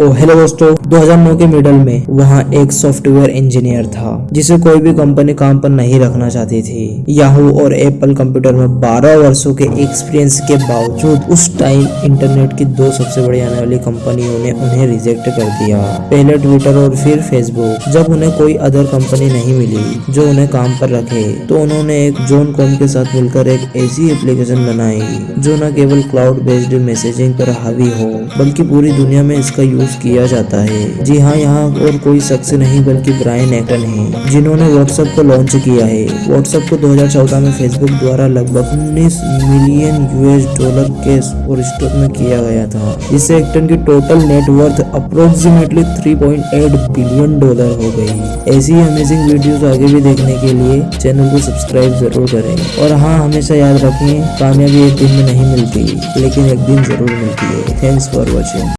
तो हेलो दोस्तों 2009 के मिडल में वहाँ एक सॉफ्टवेयर इंजीनियर था, जिसे कोई भी कंपनी काम पर नहीं रखना चाहती थी। याहू और एप्पल कंप्यूटर में 12 वर्षों के एक्सपीरियंस के बावजूद उस टाइम इंटरनेट की दो सबसे बड़ी आने वाली कंपनियों ने उन्हें रिजेक्ट कर दिया। पहले ट्विटर और फिर फेसबुक जब उन्हें कोई अदर कंपनी नहीं मिली जो उन्हें काम पर रखे तो उन्होंने एक जोन कॉम के साथ मिलकर एक ऐसी एप्लीकेशन बनाई, जो न केवल क्लाउड बेस्ड मैसेजिंग पर हावी हो, बल्कि पूरी दुनिया में इसका यूज़ यूज़ किया जाता है। जी हाँ यहाँ और कोई शख्स नहीं, बल्कि ब्रायन एक्टन है, जिन्होंने व्हाट्सएप को लॉन्च किया है। व्हाट्सएप को 2014 में फेसबुक द्वारा लगभग 19 मिलियन यूएस डॉलर के स्टॉक में किया गया था। जिससे एक्टन की total net worth approximately 3.8 billion dollar हो गई। ऐसी अमेजिंग वीडियोस आगे भी देखने के लिए चैनल को सब्सक्राइब ज़रूर करें। और हाँ हमेशा याद रखें, कामयाबी एक दिन में नहीं मिलती, लेकिन एक दिन ज़रूर मिलती है। Thanks for watching